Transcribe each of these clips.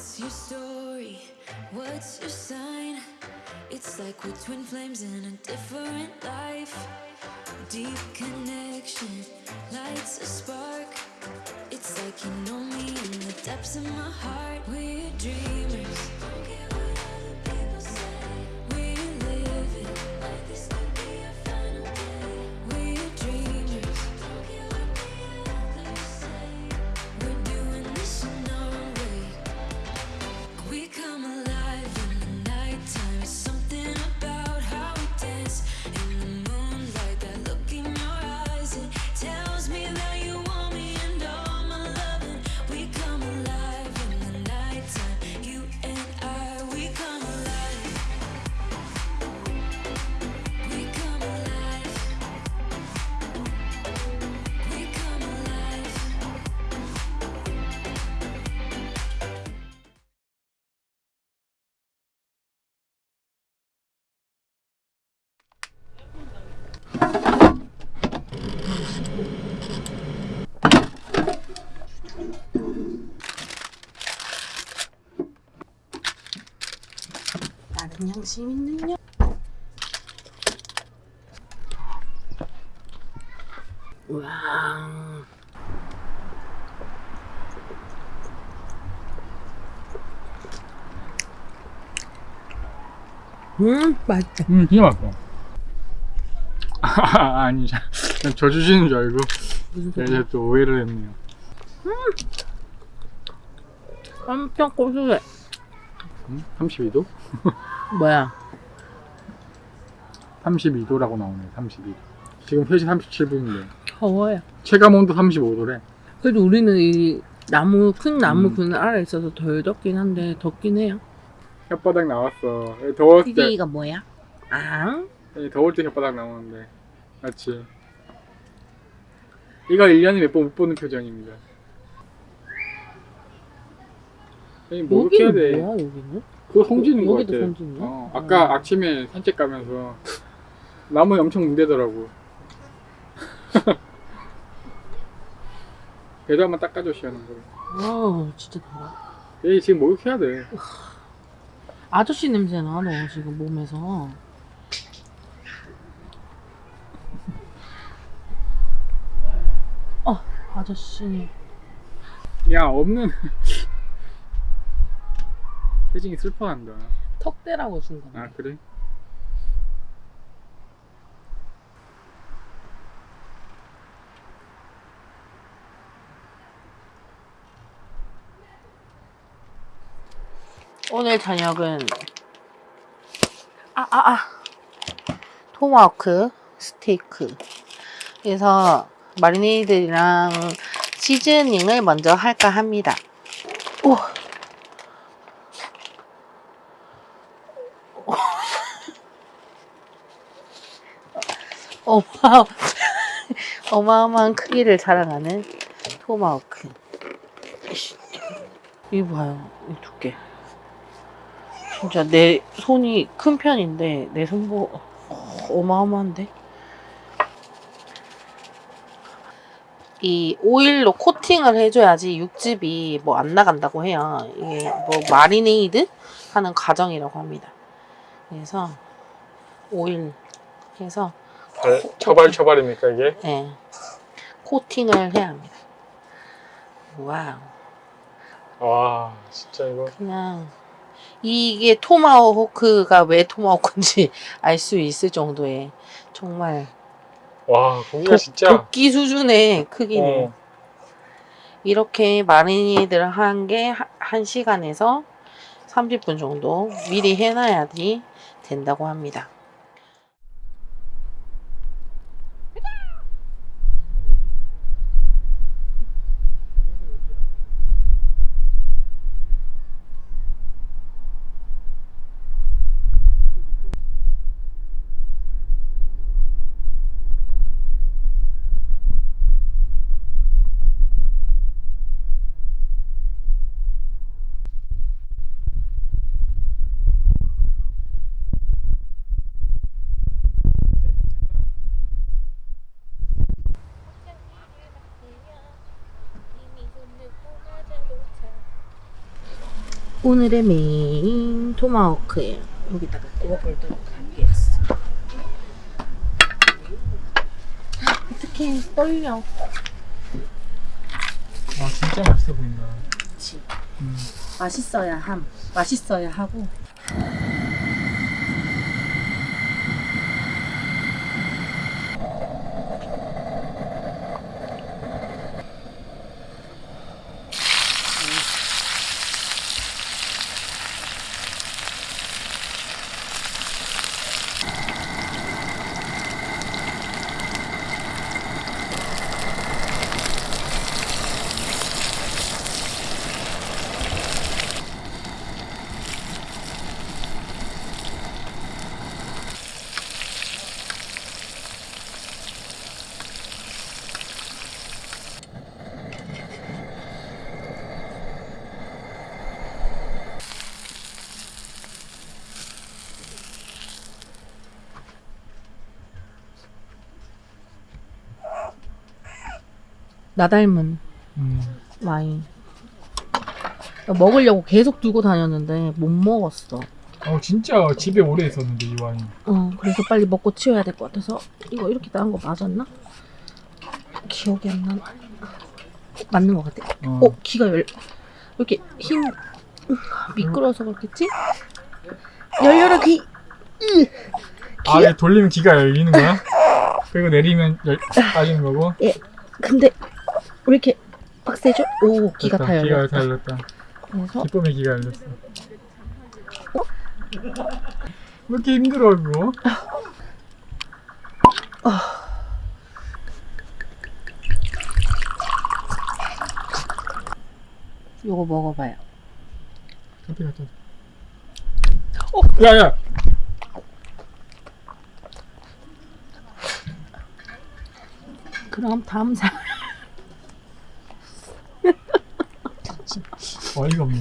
What's your story? What's your sign? It's like we're twin flames in a different life. Deep connection lights a spark. It's like you know me in the depths of my heart. We're dreamers. 양심 있는 여 우와. 음 맛있다. 음 진짜 맛있어 아, 아니 저 주시는 줄 알고 이제 또 오해를 했네요. 엄청 고소해. 음? 32도? 뭐야? 32도라고 나오네 32도 지금 3시 37분인데. 더워요. 체감 온도 35도래. 그래도 우리는 이 나무 큰 나무 음. 그늘 아래 있어서 덜 덥긴 한데 덥긴 해요. 혓바닥 나왔어. 더웠을 때. PD가 뭐야? 아 더울 때 혓바닥 나오는데. 맞지? 이걸 1년에 몇 번 못 보는 표정입니다. 아니 뭐 여기는 돼? 뭐야 여기는? 그거 송지는 거 여기도 같아 송지인가? 어, 아까 아침에 산책 가면서 나무에 엄청 문대더라고 배도 한번 닦아줘 시원한 거아 진짜 더워 얘 지금 목욕해야 돼 아저씨 냄새 나, 너 지금 몸에서. 어, 아저씨. 야 없는 혜진이 슬퍼한다 턱대라고 준 건데. 아 그래? 오늘 저녁은 아, 아, 아. 토마호크 스테이크. 그래서 마리네이드랑 시즈닝을 먼저 할까 합니다. 오. 어마 어마어마한 크기를 자랑하는 토마호크. 이거 봐요, 이 두께. 진짜 내 손이 큰 편인데 내 손보 어마어마한데? 이 오일로 코팅을 해줘야지 육즙이 뭐 안 나간다고 해요. 이게 뭐 마리네이드 하는 과정이라고 합니다. 그래서 오일 해서 처발 처발입니까 이게? 예, 코팅을 해야 합니다. 와우. 와 진짜 이거 그냥 이게 토마호크가 왜 토마호크인지 알 수 있을 정도의 정말 와 고기가 도, 진짜 도끼 수준의 크기네요. 어, 이렇게 marinade를 한 게 1시간에서 30분 정도 미리 해놔야지 된다고 합니다. 오늘의 메인 토마호크예요. 여기다가 구워보도록 하겠어. 어떻게 떨려? 와 진짜 맛있어 보인다. 그치. 음. 맛있어야 함. 맛있어야 하고. 나 닮은 음. 와인. 먹으려고 계속 들고 다녔는데 못 먹었어. 어 진짜 집에 오래 있었는데 이 와인. 어, 그래서 빨리 먹고 치워야 될 것 같아서 이거 이렇게 나온 거 맞았나? 기억이 안 나. 맞는 것 같아. 어. 어, 귀가 열 이렇게 힘 미끄러워서 그렇겠지? 열려라 귀. 으. 아 돌리면 기가 열리는 거야? 그리고 내리면 열, 빠지는 거고? 예. 근데 왜 이렇게 빡세죠? 오, 됐다. 다 열렸다. 기가 다 열렸다. 그래서 기쁨의 기가 열렸어. 왜 이렇게 힘들어 이거? 이거 먹어봐요. 어디 갔다. 어, 야야. 그럼 다음 사.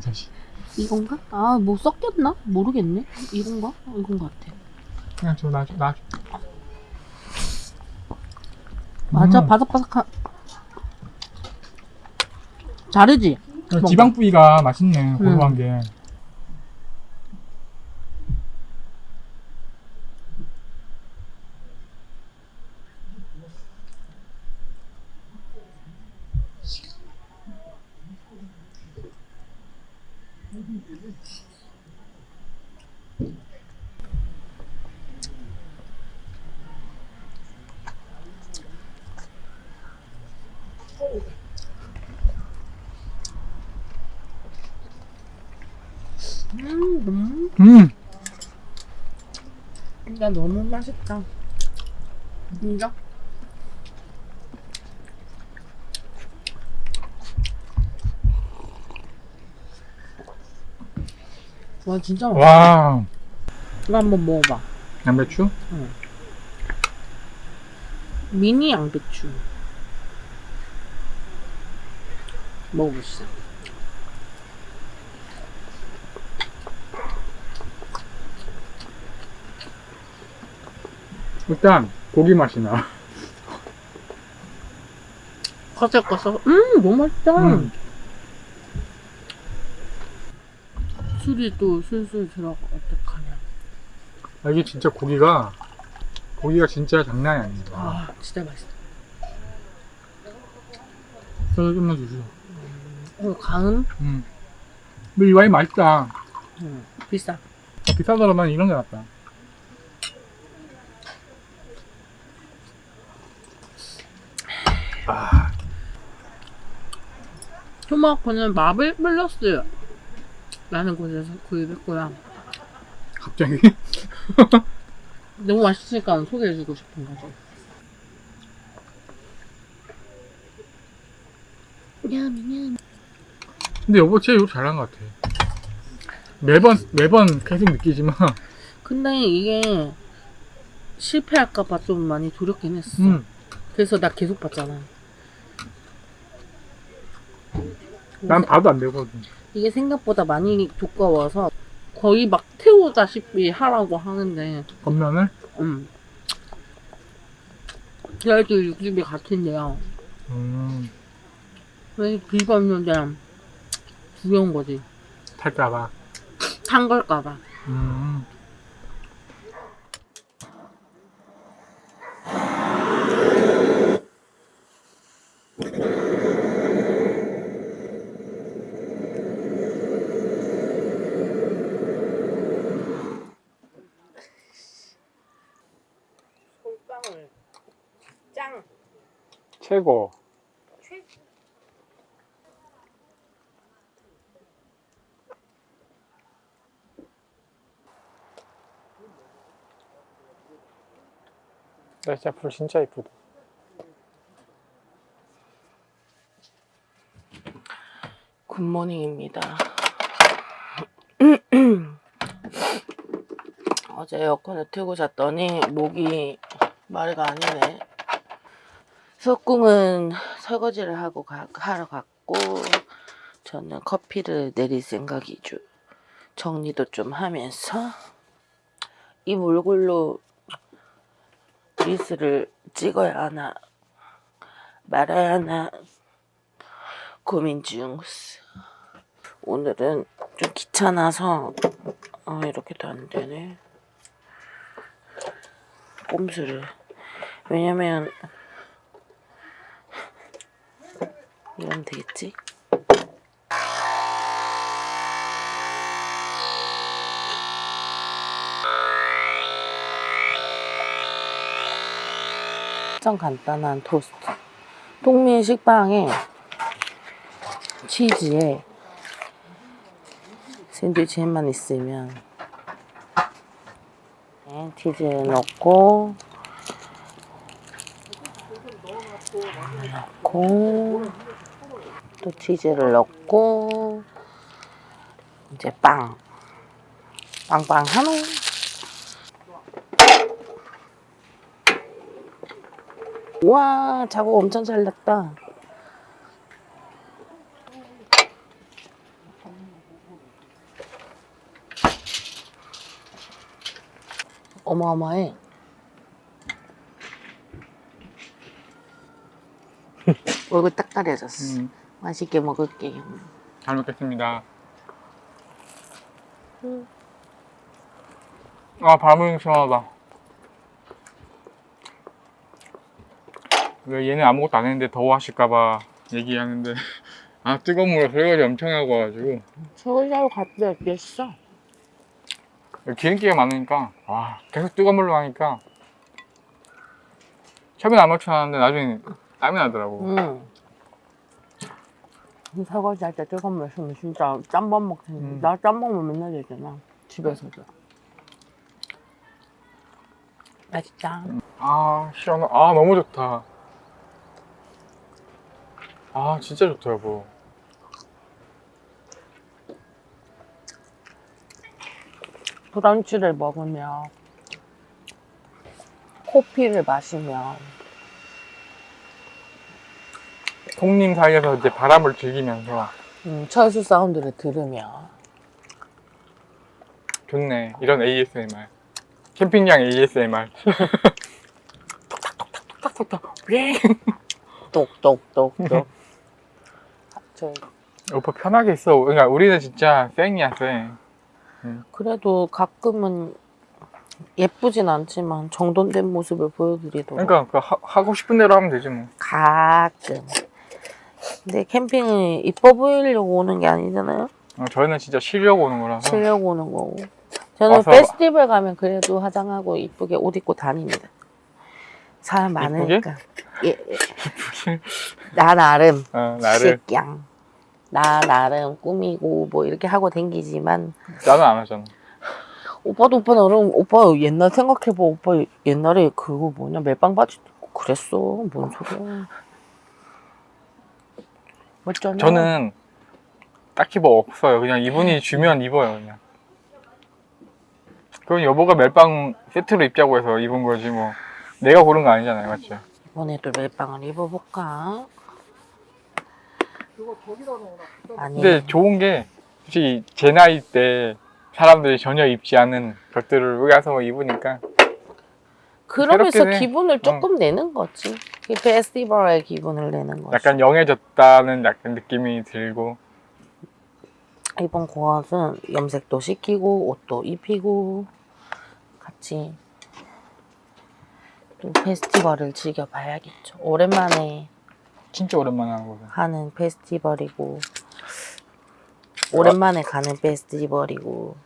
자식. 이건가? 아, 뭐 섞였나? 모르겠네. 이건가? 어, 이건 것 같아. 그냥 저 나, 나. 맞아, 음. 바삭바삭한. 다르지? 어, 지방 부위가 맛있네. 고소한 음. 게. 음, 음. 음. 진짜 너무 맛있다. 진짜? 와, 진짜 맛있다. 와. 이거 한번 먹어봐. 양배추? 미니 양배추. 먹어보시죠. 일단 고기 맛이 나. 거슬거슬. 음, 너무 맛있다. 음. 술이 또 술술 들어가. 어떡하냐. 아, 이게 진짜 고기가 고기가 진짜 장난이 아닙니다. 아, 진짜 맛있다. 저도 좀만 주세요. 어, 가은? 음. 근데 이 와인 맛있다. 음, 비싸. 어, 비싸더라도 이런 게 낫다. 아, 토마호크는 마블 플러스 라는 곳에서 구입했고요. 갑자기? 너무 맛있으니까 소개해주고 싶은 거죠. 근데 여보 진짜 요리 잘한 것 같아. 매번 매번 계속 느끼지만, 근데 이게 실패할까봐 좀 많이 두렵긴 했어. 음, 그래서 나 계속 봤잖아. 난 봐도 안 되거든. 이게 생각보다 많이 두꺼워서 거의 막 태우다시피 하라고 하는데, 겉면을 음. 그래도 육즙이 같은데요. 음, 왜 비빔는데 두려운 거지. 탈까봐. 탄 걸까봐. 음. 솔방울 짱. 최고. 나 진짜 불 진짜 이쁘다. 굿모닝입니다. 어제 에어컨을 틀고 잤더니 목이 말가 아니네. 석궁은 설거지를 하고 가, 하러 갔고 저는 커피를 내릴 생각이죠. 정리도 좀 하면서 이 몰골로 리스를 찍어야 하나 말아야 하나 고민 중. 오늘은 좀 귀찮아서 아 이렇게도 안 되네. 꼼수를 왜냐면 이러면 되겠지? 좀 간단한 토스트. 동민 식빵에 치즈에 샌드위치 햄만 있으면 네, 치즈 넣고 넣고 또 치즈를 넣고 이제 빵 빵빵 하노 와 자국 엄청 잘 났다 어마어마해. 얼굴 딱 가려졌어. 음, 맛있게 먹을게요. 잘 먹겠습니다. 음. 아, 바람이 시원하다. 왜 얘는 아무것도 안 했는데 더워하실까봐 얘기하는데 아 뜨거운 물에 설거지 엄청 하고 와가지고 설거지하러 갔다 됐어. 기름기가 많으니까 와 계속 뜨거운 물로 하니까 처음엔 아무렇지 않았는데 나중에 땀이 나더라고 응. 설거지 할 때 뜨거운 물 쓰면 진짜 짬밥 먹는 음. 나 짬밥만 맨날 되잖아. 집에서도. 맛있다. 아 시원하 아 너무 좋다 아 진짜 좋다 여보 브런치를 먹으면 커피를 마시면 손님 사이에서 이제 바람을 즐기면서. 음, 철수 사운드를 들으면. 좋네. 이런 ASMR 캠핑장 ASMR 똑똑똑똑. 저 오빠 편하게 있어. 그러니까 우리는 진짜 쌩이야 쌩. 그래도 가끔은 예쁘진 않지만 정돈된 모습을 보여드리도록. 그러니까 그 하, 하고 싶은 대로 하면 되지 뭐. 가끔. 근데 캠핑은 이뻐 보이려고 오는 게 아니잖아요. 어, 저희는 진짜 쉬려고 오는 거라서 쉬려고 오는 거고. 저는 와서- 페스티벌 가면 그래도 화장하고 이쁘게 옷 입고 다닙니다. 사람 많으니까. 예, 예. 나 나름 어, 나를 식양. 나 나름 꾸미고 뭐 이렇게 하고 댕기지만 나는 안 하잖아 오빠도 오빠 나름 오빠 옛날 생각해봐 오빠 옛날에 그거 뭐냐 멜빵 바지 그랬어 뭔 소리야 멋잖아 저는 딱히 뭐 없어요. 그냥 이분이 주면 입어요, 그냥. 그건 여보가 멜빵 세트로 입자고 해서 입은 거지, 뭐. 내가 고른 거 아니잖아요, 맞죠? 이번에도 멜빵을 입어볼까 아니 근데 좋은 게, 솔직히 제 나이 때 사람들이 전혀 입지 않은 것들을 여기 와서 입으니까. 그러면서 새롭게. 기분을 조금 내는 거지 이 페스티벌의 기분을 내는 거지 약간 영해졌다는 약간 느낌이 들고. 이번 고아는 염색도 시키고 옷도 입히고 같이 또 페스티벌을 즐겨봐야겠죠. 오랜만에 진짜 오랜만에 하는 거죠. 하는 페스티벌이고 오랜만에 가는 페스티벌이고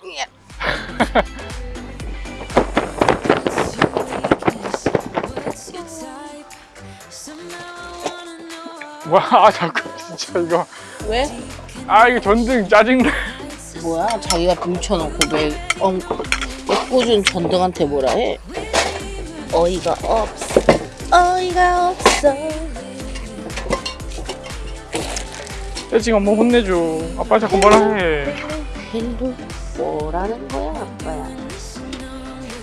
와 아, 자꾸 진짜 이거 왜? 아 이거 전등 짜증나. 뭐야? 자기가 뭉쳐놓고 왜 엉, 애꿎은 전등한테 뭐라 해? 어이가 없어 어이가 없어 야, 지금 엄마 혼내줘. 아빠 자꾸 뭐라 해. hello 뭐라는 거야 아빠야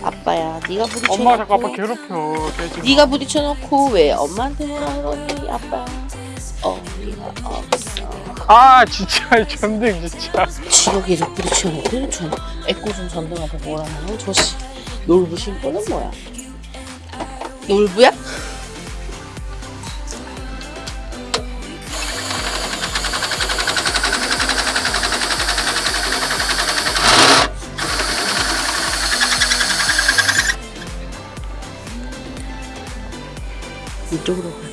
아빠야 네가 부딪혀놓고 엄마가 자꾸 아빠 괴롭혀. 네가 부딪혀놓고 왜 엄마한테 뭐라 그러니 아빠 아 진짜 이 전등 진짜. 지가 계속 부딪혀놓고 전 애꿎은 전등한테 뭐라 하는 저씨 놀부 신고는 뭐야 놀부야? 이쪽으로 가.